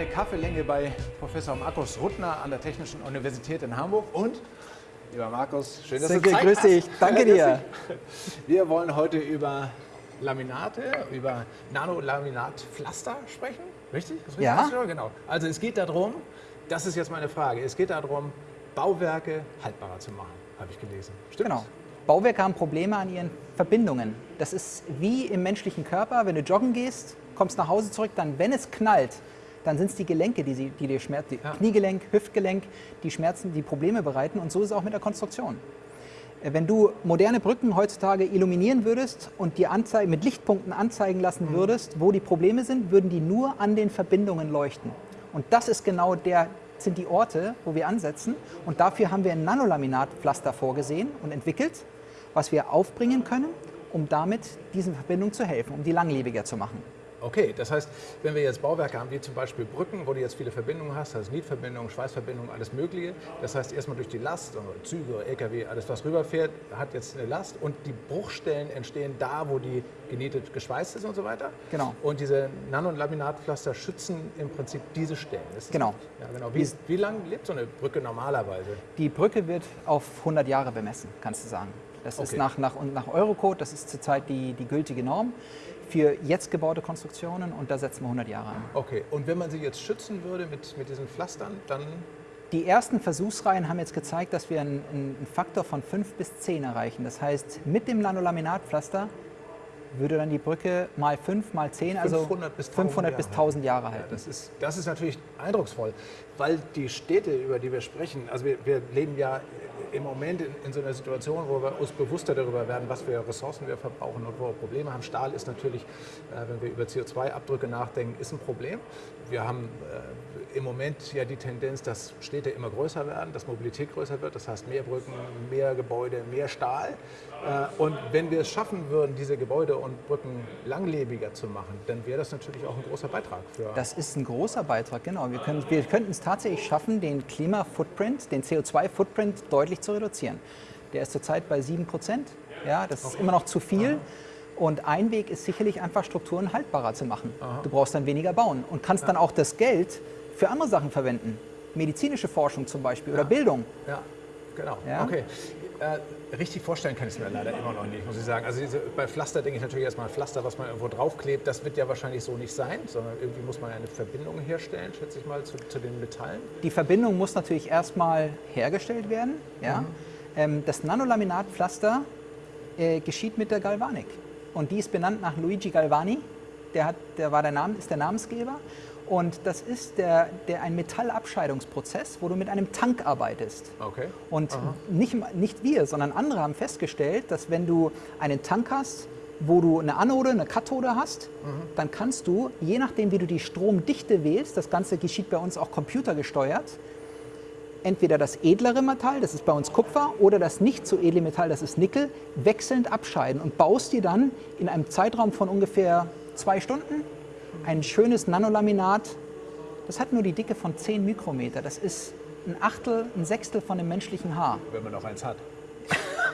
eine Kaffeelänge bei Professor Markus Ruttner an der Technischen Universität in Hamburg und Lieber Markus, schön, dass Silke, du Zeit grüß hast. dich. Danke dir. Wir wollen heute über Laminate, über Nanolaminatpflaster sprechen. Richtig? Richtig? Ja. Genau. Also es geht darum, das ist jetzt meine Frage, es geht darum, Bauwerke haltbarer zu machen, habe ich gelesen. Stimmt? Genau. Bauwerke haben Probleme an ihren Verbindungen. Das ist wie im menschlichen Körper, wenn du joggen gehst, kommst nach Hause zurück, dann, wenn es knallt, dann sind es die Gelenke, die, sie, die dir schmerzen, Ja. Kniegelenk, Hüftgelenk, die Schmerzen, die Probleme bereiten. Und so ist es auch mit der Konstruktion. Äh, Wenn du moderne Brücken heutzutage illuminieren würdest und dir mit Lichtpunkten anzeigen lassen würdest, wo die Probleme sind, würden die nur an den Verbindungen leuchten. Und das ist genau der, sind die Orte, wo wir ansetzen. Und dafür haben wir ein Nanolaminatpflaster vorgesehen und entwickelt, was wir aufbringen können, um damit diesen Verbindungen zu helfen, um die langlebiger zu machen. Okay, das heißt, wenn wir jetzt Bauwerke haben, wie zum Beispiel Brücken, wo du jetzt viele Verbindungen hast, also Nietverbindungen, Schweißverbindungen, alles Mögliche. Das heißt, erstmal durch die Last, also Züge, LKW, alles was rüberfährt, hat jetzt eine Last und die Bruchstellen entstehen da, wo die genietet geschweißt ist und so weiter. Genau. Und diese Nano- und Laminatpflaster schützen im Prinzip diese Stellen. Ist Genau. Ja, genau. Wie, wie lange lebt so eine Brücke normalerweise? Die Brücke wird auf 100 Jahre bemessen, kannst du sagen. Das ist Okay. nach, nach, und nach Eurocode, das ist zurzeit die, die gültige Norm für jetzt gebaute Konstruktionen und da setzen wir 100 Jahre an. Okay, und wenn man sie jetzt schützen würde mit, mit diesen Pflastern, dann Die ersten Versuchsreihen haben jetzt gezeigt, dass wir einen, einen Faktor von 5 bis 10 erreichen. Das heißt, mit dem Nanolaminatpflaster würde dann die Brücke mal 5, mal 10, also 500 bis 1000 500 bis Jahre. 1000 Jahre Ja, halten. das, ist, das ist natürlich eindrucksvoll, weil die Städte, über die wir sprechen, also wir, wir leben ja im Moment in, in so einer Situation, wo wir uns bewusster darüber werden, was für Ressourcen wir verbrauchen und wo wir Probleme haben. Stahl ist natürlich, äh, wenn wir über CO2-Abdrücke nachdenken, ist ein Problem. Wir haben äh, im Moment ja die Tendenz, dass Städte immer größer werden, dass Mobilität größer wird, das heißt mehr Brücken, mehr Gebäude, mehr Stahl. Äh, und wenn wir es schaffen würden, diese Gebäude und Brücken langlebiger zu machen, dann wäre das natürlich auch ein großer Beitrag für Das ist ein großer Beitrag, genau. Wir, können, wir könnten es tatsächlich schaffen, den Klima-Footprint, den CO2-Footprint deutlich zu reduzieren. Der ist zurzeit bei 7 Prozent. Ja, das ist immer noch zu viel. Und ein Weg ist sicherlich einfach Strukturen haltbarer zu machen. Du brauchst dann weniger bauen und kannst dann auch das Geld für andere Sachen verwenden. Medizinische Forschung zum Beispiel oder Bildung. Ja, genau. Ja. Okay. Äh, richtig vorstellen kann ich es mir leider immer noch nicht, muss ich sagen. Also diese, bei Pflaster denke ich natürlich erstmal Pflaster, was man irgendwo draufklebt. Das wird ja wahrscheinlich so nicht sein, sondern irgendwie muss man eine Verbindung herstellen, schätze ich mal, zu, zu den Metallen. Die Verbindung muss natürlich erstmal hergestellt werden. Ja? Ähm, das Nanolaminatpflaster äh, geschieht mit der Galvanik. Und die ist benannt nach Luigi Galvani. Der, hat, der, war der Name, ist der Namensgeber. Und das ist der, der, ein Metallabscheidungsprozess, wo du mit einem Tank arbeitest. Okay. Und nicht, nicht wir, sondern andere haben festgestellt, dass wenn du einen Tank hast, wo du eine Anode, eine Kathode hast, dann kannst du, je nachdem wie du die Stromdichte wählst, das Ganze geschieht bei uns auch computergesteuert, entweder das edlere Metall, das ist bei uns Kupfer, oder das nicht so edle Metall, das ist Nickel, wechselnd abscheiden und baust dir dann in einem Zeitraum von ungefähr zwei Stunden ein schönes Nanolaminat. Das hat nur die Dicke von 10 Mikrometer. Das ist ein Achtel, ein Sechstel von dem menschlichen Haar. Wenn man noch eins hat.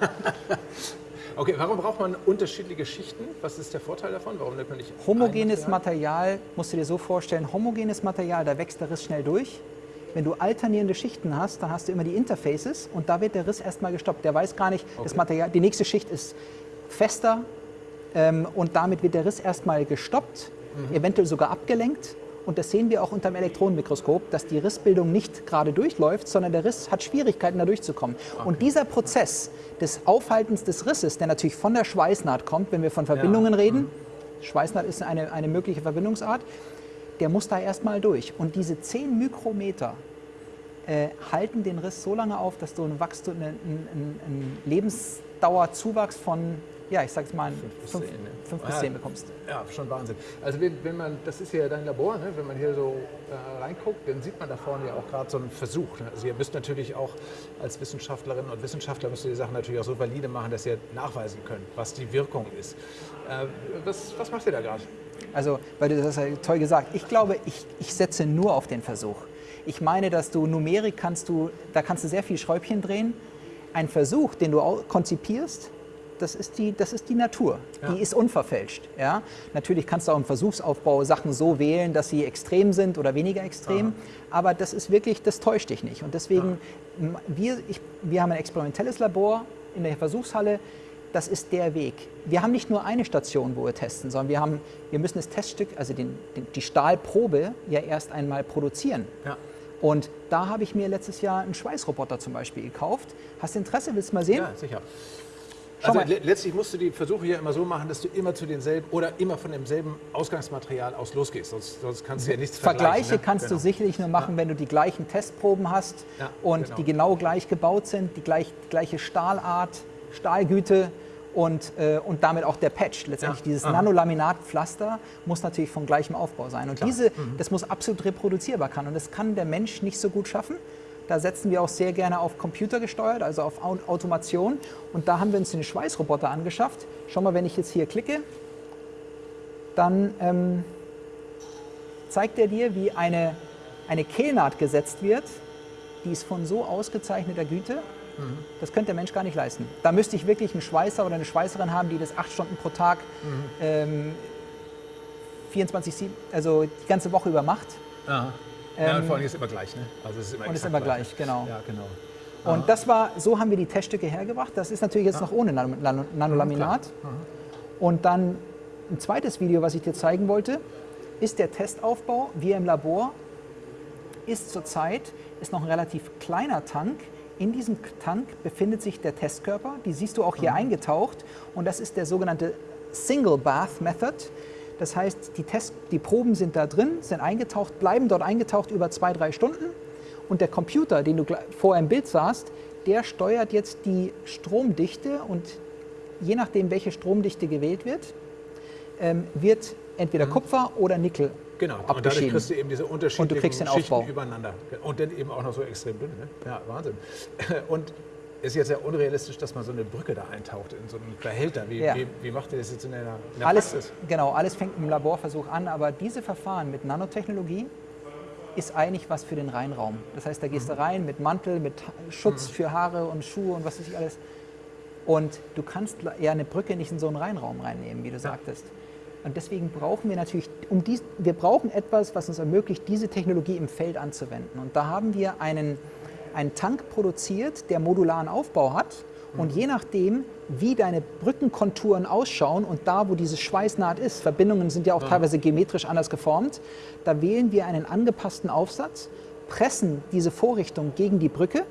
okay, warum braucht man unterschiedliche Schichten? Was ist der Vorteil davon? Warum nimmt man nicht Homogenes Material? Material, musst du dir so vorstellen, homogenes Material, da wächst der Riss schnell durch. Wenn du alternierende Schichten hast, dann hast du immer die Interfaces und da wird der Riss erstmal gestoppt. Der weiß gar nicht, das Okay. Material, die nächste Schicht ist fester ähm, und damit wird der Riss erstmal gestoppt, Mhm. eventuell sogar abgelenkt. Und das sehen wir auch unter dem Elektronenmikroskop, dass die Rissbildung nicht gerade durchläuft, sondern der Riss hat Schwierigkeiten, da durchzukommen. Und dieser Prozess des Aufhaltens des Risses, der natürlich von der Schweißnaht kommt, wenn wir von Verbindungen reden, Schweißnaht ist eine, eine mögliche Verbindungsart, der muss da erstmal durch. Und diese 10 Mikrometer äh, halten den Riss so lange auf, dass du einen, Wachstum, einen, einen, einen Lebensdauerzuwachs von, ja, ich sag's mal, 5 zehn, ne? bis Ah, 10 bekommst. Ja, schon Wahnsinn. Also wenn, wenn man, das ist ja dein Labor, ne? wenn man hier so äh, reinguckt, dann sieht man da vorne ja auch gerade so einen Versuch. Ne? Also ihr müsst natürlich auch als Wissenschaftlerinnen und Wissenschaftler müsst ihr die Sachen natürlich auch so valide machen, dass ihr nachweisen könnt, was die Wirkung ist. Äh, was, was macht ihr da gerade? Also, weil du das hast ja toll gesagt. Ich glaube, ich, ich setze nur auf den Versuch. Ich meine, dass du Numerik kannst du, da kannst du sehr viel Schräubchen drehen. Ein Versuch, den du konzipierst, das ist die, das ist die Natur. Ja. Die ist unverfälscht. Ja? Natürlich kannst du auch im Versuchsaufbau Sachen so wählen, dass sie extrem sind oder weniger extrem. Aber das ist wirklich, das täuscht dich nicht. Und deswegen, m- wir, ich, wir haben ein experimentelles Labor in der Versuchshalle. Das ist der Weg. Wir haben nicht nur eine Station, wo wir testen, sondern wir, haben, wir müssen das Teststück, also den, den, die Stahlprobe, ja erst einmal produzieren. Ja. Und da habe ich mir letztes Jahr einen Schweißroboter zum Beispiel gekauft. Hast du Interesse? Willst du mal sehen? Ja, sicher. Also mal. le letztlich musst du die Versuche hier immer so machen, dass du immer zu denselben oder immer von demselben Ausgangsmaterial aus losgehst. Sonst, sonst kannst du ja nichts Vergleiche vergleichen. ne? kannst Genau. du sicherlich nur machen, wenn du die gleichen Testproben hast Ja, und genau. die genau gleich gebaut sind, die gleich, gleiche Stahlart, Stahlgüte und, äh, und damit auch der Patch. Letztendlich Ja, dieses. Nanolaminatpflaster muss natürlich von gleichem Aufbau sein. Und Klar. Mhm. diese, das muss absolut reproduzierbar kann. Und das kann der Mensch nicht so gut schaffen. Da setzen wir auch sehr gerne auf Computer gesteuert, also auf Au- Automation. Und da haben wir uns den Schweißroboter angeschafft. Schau mal, wenn ich jetzt hier klicke, dann ähm, zeigt er dir, wie eine, eine Kehlnaht gesetzt wird. Die ist von so ausgezeichneter Güte, das könnte der Mensch gar nicht leisten. Da müsste ich wirklich einen Schweißer oder eine Schweißerin haben, die das acht Stunden pro Tag, ähm, 24, sieben- also die ganze Woche über macht. Aha. Ja, und Ähm, vor allem ist es immer gleich, ne? Also es ist immer Und ist immer gleich, genau. Ja, genau. Und das war, so haben wir die Teststücke hergebracht. Das ist natürlich jetzt noch ohne Nano, Nano, Nanolaminat. Und dann ein zweites Video, was ich dir zeigen wollte, ist der Testaufbau. Wir im Labor ist zurzeit ist noch ein relativ kleiner Tank. In diesem Tank befindet sich der Testkörper. Die siehst du auch hier eingetaucht. Und das ist der sogenannte Single Bath Method. Das heißt, die, Test, die Proben sind da drin, sind eingetaucht, bleiben dort eingetaucht über zwei, drei Stunden. Und der Computer, den du vorher im Bild sahst, der steuert jetzt die Stromdichte und je nachdem, welche Stromdichte gewählt wird, ähm, wird entweder Kupfer oder Nickel Genau, und dadurch abgeschieden. kriegst du eben diese unterschiedlichen kriegst den Schichten Aufbau. übereinander. Und dann eben auch noch so extrem dünn. Ne? Ja, Wahnsinn. Und ist jetzt ja unrealistisch, dass man so eine Brücke da eintaucht in so einen Behälter. Wie, Ja. wie, wie macht ihr das jetzt in der, in der Alles, Praxis? genau, alles fängt im Laborversuch an, aber diese Verfahren mit Nanotechnologie ist eigentlich was für den Reinraum. Das heißt, da gehst Mhm. du rein mit Mantel, mit Schutz für Haare und Schuhe und was weiß ich alles. Und du kannst ja eine Brücke nicht in so einen Reinraum reinnehmen, wie du sagtest. Und deswegen brauchen wir natürlich, um dies, wir brauchen etwas, was uns ermöglicht, diese Technologie im Feld anzuwenden. Und da haben wir einen, einen Tank produziert, der modularen Aufbau hat. Und je nachdem, wie deine Brückenkonturen ausschauen und da, wo diese Schweißnaht ist, Verbindungen sind ja auch teilweise geometrisch anders geformt, da wählen wir einen angepassten Aufsatz, pressen diese Vorrichtung gegen die Brücke,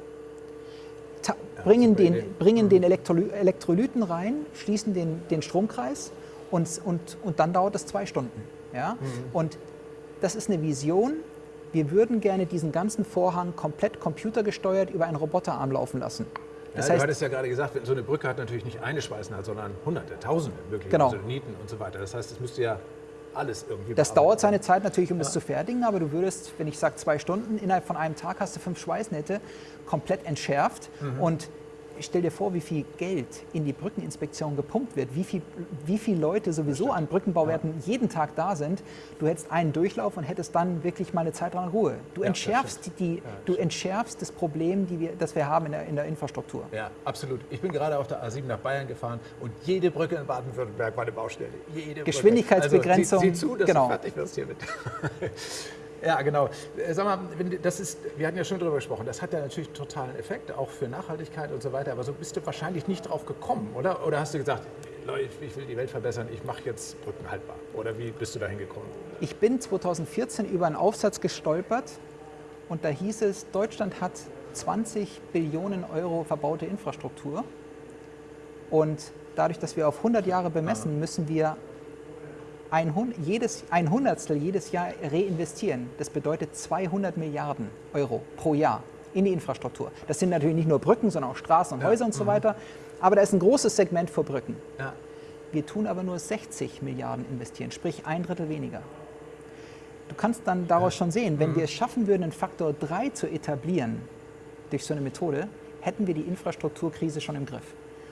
bringen, den, bringen den Elektroly Elektrolyten rein, schließen den, den Stromkreis und, und, und dann dauert es zwei Stunden. Ja? Und das ist eine Vision. Wir würden gerne diesen ganzen Vorhang komplett computergesteuert über einen Roboterarm laufen lassen. Das ja, du heißt, hattest ja gerade gesagt, so eine Brücke hat natürlich nicht eine Schweißnaht, sondern hunderte, tausende mögliche Genau. also Nieten und so weiter. Das heißt, es müsste ja alles irgendwie das dauert seine Zeit natürlich, um es zu fertigen, aber du würdest, wenn ich sage zwei Stunden, innerhalb von einem Tag hast du fünf Schweißnähte komplett entschärft. Und stell dir vor, wie viel Geld in die Brückeninspektion gepumpt wird, wie viel, wie viele Leute sowieso an Brückenbauwerten jeden Tag da sind. Du hättest einen Durchlauf und hättest dann wirklich mal eine Zeit lang Ruhe. Du das entschärfst, die, du entschärfst das Problem, die wir, das wir haben in der, in der Infrastruktur. Ja, absolut. Ich bin gerade auf der A7 nach Bayern gefahren und jede Brücke in Baden-Württemberg war eine Baustelle. Jede Geschwindigkeitsbegrenzung, Brücke. Also, sieh, sieh zu, dass genau. du fertig wirst hiermit. ja, genau. Äh, Sag mal, das ist, wir hatten ja schon darüber gesprochen, das hat ja natürlich totalen Effekt, auch für Nachhaltigkeit und so weiter. Aber so bist du wahrscheinlich nicht drauf gekommen, oder? Oder hast du gesagt, Leute, ich will die Welt verbessern, ich mache jetzt Brücken haltbar? Oder wie bist du da hingekommen? Ich bin 2014 über einen Aufsatz gestolpert und da hieß es, Deutschland hat 20 Billionen Euro verbaute Infrastruktur und dadurch, dass wir auf 100 Jahre bemessen, müssen wir ein, jedes, ein Hundertstel jedes Jahr reinvestieren. Das bedeutet 200 Milliarden Euro pro Jahr in die Infrastruktur. Das sind natürlich nicht nur Brücken, sondern auch Straßen und Häuser und so weiter. Aber da ist ein großes Segment für Brücken. Ja. Wir tun aber nur 60 Milliarden investieren, sprich ein Drittel weniger. Du kannst dann daraus schon sehen, wenn wir es schaffen würden, einen Faktor 3 zu etablieren durch so eine Methode, hätten wir die Infrastrukturkrise schon im Griff.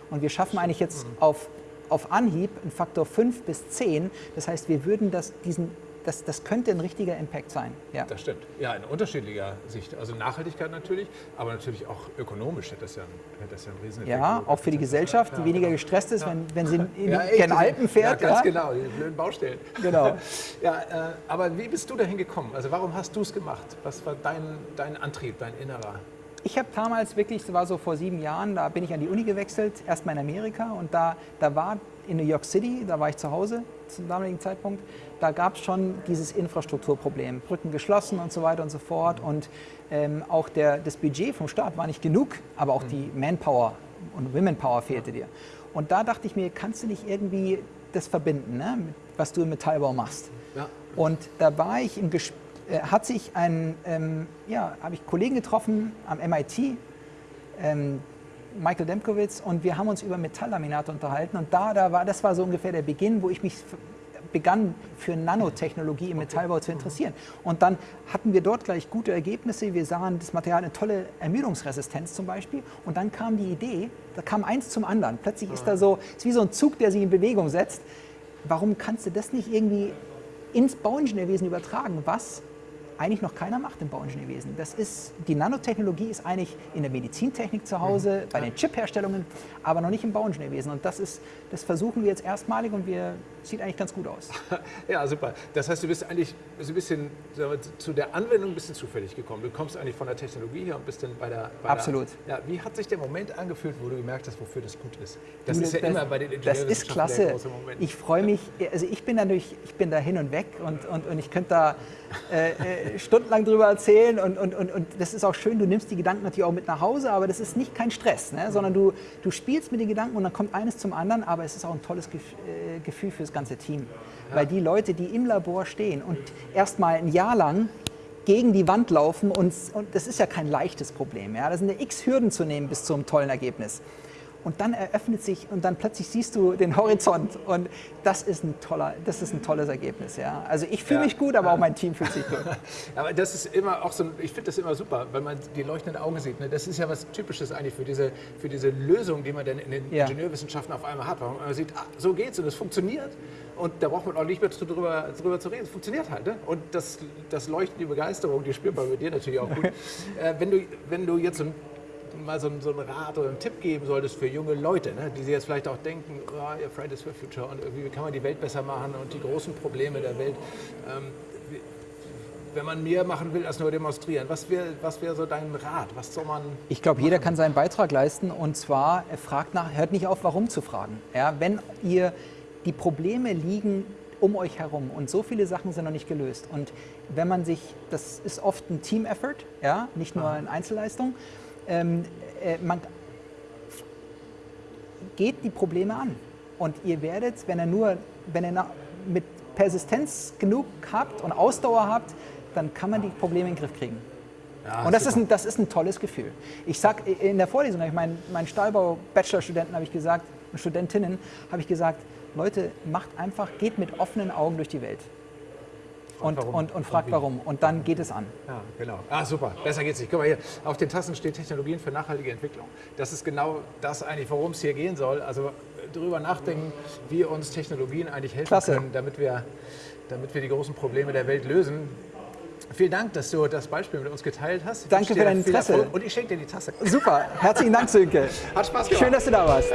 Und wir schaffen eigentlich jetzt auf, auf Anhieb einen Faktor 5 bis 10. Das heißt, wir würden das, diesen das, das könnte ein richtiger Impact sein. Ja. Das stimmt. Ja, in unterschiedlicher Sicht. Also Nachhaltigkeit natürlich, aber natürlich auch ökonomisch hätte das ja, hätte das ja einen riesen Ja, auch für die Gesellschaft, die weniger gestresst ist, wenn, wenn sie in ja, den Alpen fährt. Ja, ganz genau, die blöden Baustellen. Genau. ja, äh, aber wie bist du dahin gekommen? Also warum hast du es gemacht? Was war dein, dein Antrieb, dein innerer? Ich habe damals wirklich, das war so vor sieben Jahren, da bin ich an die Uni gewechselt, erstmal in Amerika und da, da war in New York City, da war ich zu Hause zum damaligen Zeitpunkt, da gab es schon dieses Infrastrukturproblem, Brücken geschlossen und so weiter und so fort und ähm, auch der, das Budget vom Staat war nicht genug, aber auch die Manpower und Womenpower fehlte dir. Und da dachte ich mir, kannst du nicht irgendwie das verbinden, ne, was du im Metallbau machst? Ja. Und da war ich im Gespräch, äh, hat sich ein, ähm, ja, habe ich Kollegen getroffen am MIT, ähm, Michael Demkowitz, und wir haben uns über Metalllaminate unterhalten. Und da, da war, das war so ungefähr der Beginn, wo ich mich begann für Nanotechnologie im Metallbau zu interessieren. Und dann hatten wir dort gleich gute Ergebnisse. Wir sahen das Material eine tolle Ermüdungsresistenz zum Beispiel. Und dann kam die Idee, da kam eins zum anderen. Plötzlich ist da so, ist wie so ein Zug, der sich in Bewegung setzt. Warum kannst du das nicht irgendwie ins Bauingenieurwesen übertragen? Was eigentlich noch keiner macht im Bauingenieurwesen. Das ist, die Nanotechnologie ist eigentlich in der Medizintechnik zu Hause, mhm. bei den Chipherstellungen, aber noch nicht im Bauingenieurwesen. Und das, ist, das versuchen wir jetzt erstmalig und wir sieht eigentlich ganz gut aus. ja, super. Das heißt, du bist eigentlich so ein bisschen wir, zu der Anwendung ein bisschen zufällig gekommen. Du kommst eigentlich von der Technologie her und bist dann bei der. Bei Absolut. Der, ja, wie hat sich der Moment angefühlt, wo du gemerkt hast, wofür das gut ist? Das du, ist ja das, immer bei den Ingenieuren. Das ist klasse. Ich freue mich, also ich bin natürlich, ich bin da hin und weg und, und, und ich könnte da äh, äh, stundenlang drüber erzählen und, und, und, und das ist auch schön, du nimmst die Gedanken natürlich auch mit nach Hause, aber das ist nicht kein Stress, ne? sondern du, du spielst mit den Gedanken und dann kommt eines zum anderen, aber es ist auch ein tolles äh, Gefühl für das ganze Team. Weil die Leute, die im Labor stehen und erst mal ein Jahr lang gegen die Wand laufen und, und das ist ja kein leichtes Problem. Ja? Das sind ja x Hürden zu nehmen bis zum tollen Ergebnis und dann eröffnet sich und dann plötzlich siehst du den Horizont und das ist ein toller, das ist ein tolles Ergebnis. Ja. Also ich fühle ja. mich gut, aber auch mein Team fühlt sich gut. aber das ist immer auch so, ich finde das immer super, weil man die leuchtenden Augen sieht. Ne? Das ist ja was Typisches eigentlich für diese, für diese Lösung, die man dann in den ja. Ingenieurwissenschaften auf einmal hat. Weil man sieht, ah, so geht's und es funktioniert und da braucht man auch nicht mehr drüber, drüber zu reden. Es funktioniert halt. Ne? Und das, das Leuchten, die Begeisterung, die spürt man mit dir natürlich auch gut. äh, wenn, du, wenn du jetzt so ein mal so, so einen Rat oder einen Tipp geben solltest für junge Leute, ne, die sich jetzt vielleicht auch denken, oh, Fridays for Future und wie kann man die Welt besser machen und die großen Probleme der Welt. Ähm, wenn man mehr machen will als nur demonstrieren, was wäre was wär so dein Rat? Was soll man Ich glaube, jeder kann seinen Beitrag leisten und zwar fragt nach, hört nicht auf, warum zu fragen. Ja, wenn ihr die Probleme liegen um euch herum und so viele Sachen sind noch nicht gelöst. Und wenn man sich, das ist oft ein Team-Effort, ja, nicht nur eine Einzelleistung, ähm, äh, man geht die Probleme an. Und ihr werdet, wenn ihr nur, wenn ihr mit Persistenz genug habt und Ausdauer habt, dann kann man die Probleme in den Griff kriegen. Ja, und das ist, ein, das ist ein tolles Gefühl. Ich sage in der Vorlesung, ich meinen, meinen Stahlbau-Bachelorstudenten habe ich gesagt, Studentinnen habe ich gesagt, Leute, macht einfach, geht mit offenen Augen durch die Welt und, und, und, und fragt warum. Und dann geht es an. Ja, genau. Ah, super. Besser geht's nicht. Guck mal hier, auf den Tassen steht Technologien für nachhaltige Entwicklung. Das ist genau das eigentlich, worum es hier gehen soll. Also äh, darüber nachdenken, wie uns Technologien eigentlich helfen Klasse. können, damit wir, damit wir die großen Probleme der Welt lösen. Vielen Dank, dass du das Beispiel mit uns geteilt hast. Ich Danke für dein Interesse. Und ich schenke dir die Tasse. Super. Herzlichen Dank, Sönke. Hat Spaß gemacht. Schön, dass du da warst.